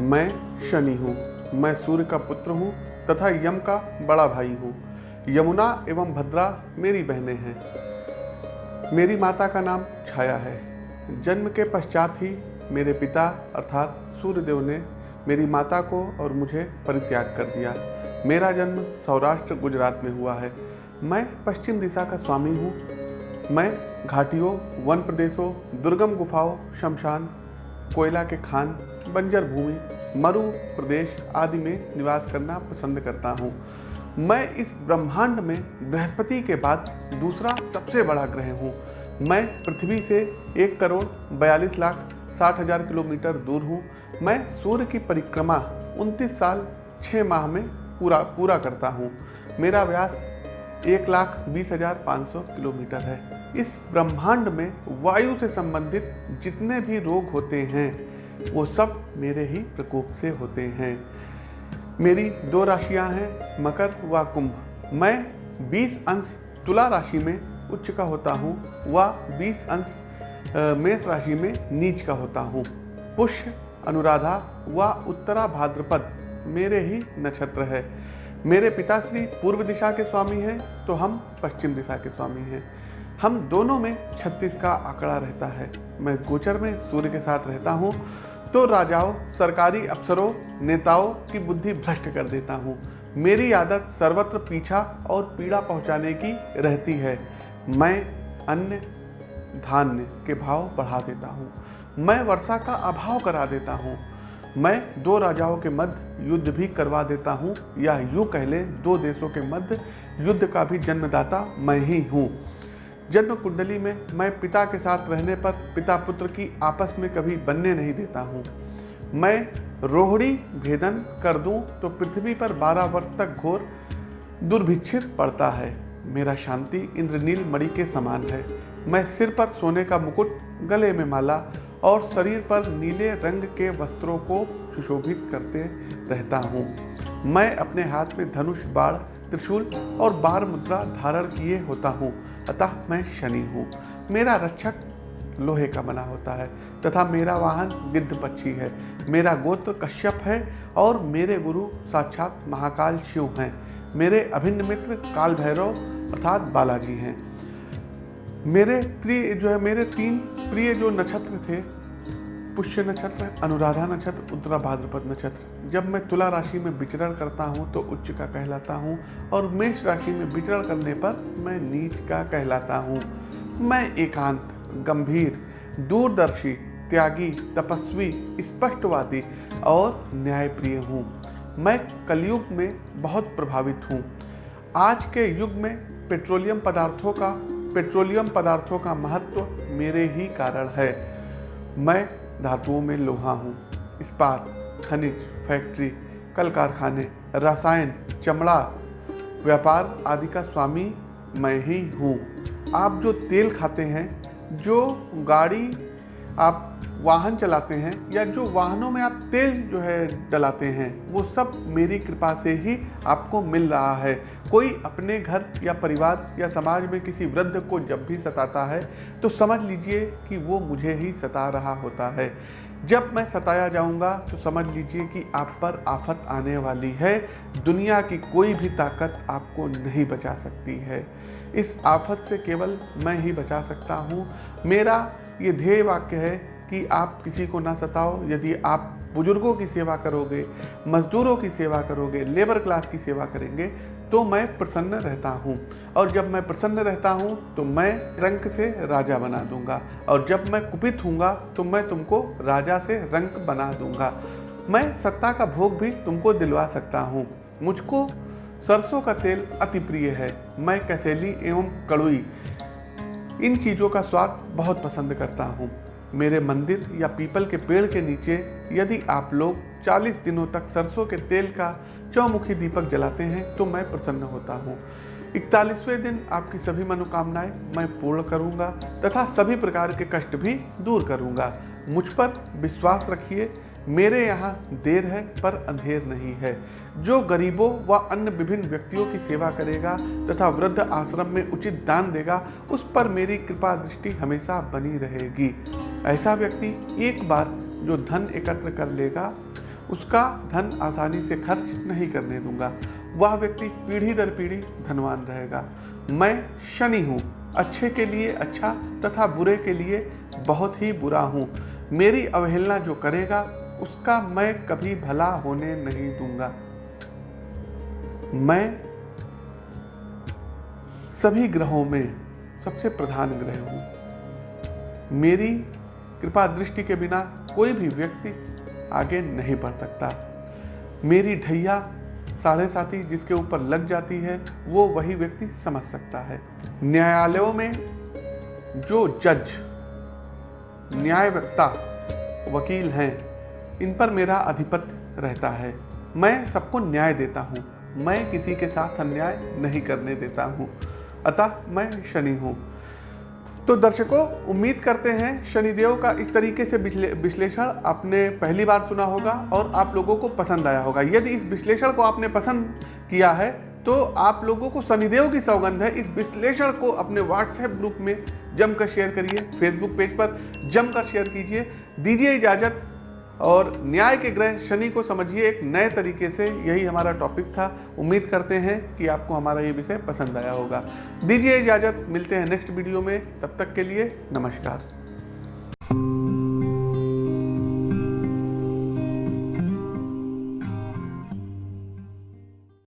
मैं शनि हूँ, मैं सूर्य का पुत्र हूँ तथा यम का बड़ा भाई हूँ। यमुना एवं भद्रा मेरी बहनें हैं। मेरी माता का नाम छाया है। जन्म के पश्चात ही मेरे पिता अर्थात सूर्यदेव ने मेरी माता को और मुझे परित्याग कर दिया। मेरा जन्म सौराष्ट्र, गुजरात में हुआ है। मैं पश्चिम दिशा का स्वामी हूँ। मैं घाटियों, वन प्रदेशों, दुर्गम गुफाओं, शमशान, कोयला के खान बंजर भूमि, मरु प्रदेश आदि में निवास करना पसंद करता हूँ। मैं इस ब्रह्मांड में बृहस्पति के बाद दूसरा सबसे बड़ा ग्रह हूँ। मैं पृथ्वी से एक करोड़ बयालीस लाख साठ हज़ार किलोमीटर दूर हूँ। मैं सूर्य की परिक्रमा उनतीस साल छः माह में पूरा पूरा करता हूँ। मेरा व्यास एक लाख बीस हज़ार पाँच सौ किलोमीटर है। इस ब्रह्मांड में वायु से संबंधित जितने भी रोग होते हैं वो सब मेरे ही प्रकोप से होते हैं। मेरी दो राशियाँ हैं, मकर व कुंभ। मैं 20 अंश तुला राशि में उच्च का होता हूँ व 20 अंश मेष राशि में नीच का होता हूँ। पुष्य, अनुराधा व उत्तरा भाद्रपद मेरे ही नक्षत्र है। मेरे पिताश्री पूर्व दिशा के स्वामी हैं तो हम पश्चिम दिशा के स्वामी हैं। हम दोनों में 36 का आंकड़ा रहता है। मैं गोचर में सूर्य के साथ रहता हूँ तो राजाओं, सरकारी अफसरों, नेताओं की बुद्धि भ्रष्ट कर देता हूँ। मेरी आदत सर्वत्र पीछा और पीड़ा पहुँचाने की रहती है। मैं अन्य धान्य के भाव बढ़ा देता हूँ। मैं वर्षा का अभाव करा देता हूँ। मैं दो राजाओं के मध्य युद्ध भी करवा देता हूँ, या यूँ कह लें, दो देशों के मध्य युद्ध का भी जन्मदाता मैं ही हूँ। जन्म कुंडली में मैं पिता के साथ रहने पर पिता पुत्र की आपस में कभी बनने नहीं देता हूँ। मैं रोहड़ी भेदन कर दूँ तो पृथ्वी पर 12 वर्ष तक घोर दुर्भिक्षित पड़ता है। मेरा शांति इंद्रनील मणि के समान है। मैं सिर पर सोने का मुकुट, गले में माला और शरीर पर नीले रंग के वस्त्रों को सुशोभित करते रहता हूँ। मैं अपने हाथ में धनुष बाढ़ त्रिशूल और बार मुद्रा धारण किए होता हूँ। अतः मैं शनि हूँ। मेरा रक्षक लोहे का बना होता है तथा मेरा वाहन गिद्ध पक्षी है। मेरा गोत्र कश्यप है और मेरे गुरु साक्षात महाकाल शिव हैं। मेरे अभिन्न मित्र काल भैरव अर्थात बालाजी हैं। मेरे प्रिय जो है, मेरे तीन प्रिय जो नक्षत्र थे पुष्य नक्षत्र, अनुराधा नक्षत्र, उत्तरा भाद्रपद नक्षत्र। जब मैं तुला राशि में विचरण करता हूँ तो उच्च का कहलाता हूँ और मेष राशि में विचरण करने पर मैं नीच का कहलाता हूँ। मैं एकांत, गंभीर, दूरदर्शी, त्यागी, तपस्वी, स्पष्टवादी और न्यायप्रिय हूँ। मैं कलयुग में बहुत प्रभावित हूँ। आज के युग में पेट्रोलियम पदार्थों का, पेट्रोलियम पदार्थों का महत्व मेरे ही कारण है। मैं धातुओं में लोहा हूँ। इस्पात, खनिज, फैक्ट्री, कल कारखाने, रसायन, चमड़ा, व्यापार आदि का स्वामी मैं ही हूँ। आप जो तेल खाते हैं, जो गाड़ी आप वाहन चलाते हैं या जो वाहनों में आप तेल जो है डलाते हैं, वो सब मेरी कृपा से ही आपको मिल रहा है। कोई अपने घर या परिवार या समाज में किसी वृद्ध को जब भी सताता है तो समझ लीजिए कि वो मुझे ही सता रहा होता है। जब मैं सताया जाऊँगा तो समझ लीजिए कि आप पर आफत आने वाली है। दुनिया की कोई भी ताकत आपको नहीं बचा सकती है। इस आफत से केवल मैं ही बचा सकता हूँ। मेरा ये ध्येय वाक्य है कि आप किसी को ना सताओ। यदि आप बुज़ुर्गों की सेवा करोगे, मजदूरों की सेवा करोगे, लेबर क्लास की सेवा करेंगे तो मैं प्रसन्न रहता हूँ। और जब मैं प्रसन्न रहता हूँ तो मैं रंक से राजा बना दूँगा। और जब मैं कुपित हूँगा तो मैं तुमको राजा से रंक बना दूँगा। मैं सत्ता का भोग भी तुमको दिलवा सकता हूँ। मुझको सरसों का तेल अति प्रिय है। मैं कसैली एवं कड़ुई, इन चीज़ों का स्वाद बहुत पसंद करता हूँ। मेरे मंदिर या पीपल के पेड़ के नीचे यदि आप लोग 40 दिनों तक सरसों के तेल का चौमुखी दीपक जलाते हैं तो मैं प्रसन्न होता हूँ। इकतालीसवें दिन आपकी सभी मनोकामनाएँ मैं पूर्ण करूँगा तथा सभी प्रकार के कष्ट भी दूर करूँगा। मुझ पर विश्वास रखिए, मेरे यहाँ देर है पर अंधेर नहीं है। जो गरीबों व अन्य विभिन्न व्यक्तियों की सेवा करेगा तथा वृद्ध आश्रम में उचित दान देगा, उस पर मेरी कृपा दृष्टि हमेशा बनी रहेगी। ऐसा व्यक्ति एक बार जो धन एकत्र कर लेगा, उसका धन आसानी से खर्च नहीं करने दूँगा। वह व्यक्ति पीढ़ी दर पीढ़ी धनवान रहेगा। मैं शनि हूँ। अच्छे के लिए अच्छा तथा बुरे के लिए बहुत ही बुरा हूँ। मेरी अवहेलना जो करेगा, उसका मैं कभी भला होने नहीं दूँगा। मैं सभी ग्रहों में सबसे प्रधान ग्रह हूँ। मेरी कृपा दृष्टि के बिना कोई भी व्यक्ति आगे नहीं बढ़ सकता। मेरी ढैया साढ़े साथी जिसके ऊपर लग जाती है, वो वही व्यक्ति समझ सकता है। न्यायालयों में जो जज न्यायवक्ता वकील हैं, इन पर मेरा अधिपत्य रहता है। मैं सबको न्याय देता हूँ। मैं किसी के साथ अन्याय नहीं करने देता हूँ। अतः मैं शनि हूँ। तो दर्शकों, उम्मीद करते हैं शनिदेव का इस तरीके से विश्लेषण आपने पहली बार सुना होगा और आप लोगों को पसंद आया होगा। यदि इस विश्लेषण को आपने पसंद किया है तो आप लोगों को शनिदेव की सौगंध है। इस विश्लेषण को अपने व्हाट्सएप ग्रुप में जमकर शेयर करिए। फेसबुक पेज पर जमकर शेयर कीजिए। दीजिए इजाज़त। और न्याय के ग्रह शनि को समझिए एक नए तरीके से यही हमारा टॉपिक था। उम्मीद करते हैं कि आपको हमारा ये विषय पसंद आया होगा। दीजिए इजाज़त, मिलते हैं नेक्स्ट वीडियो में। तब तक के लिए नमस्कार।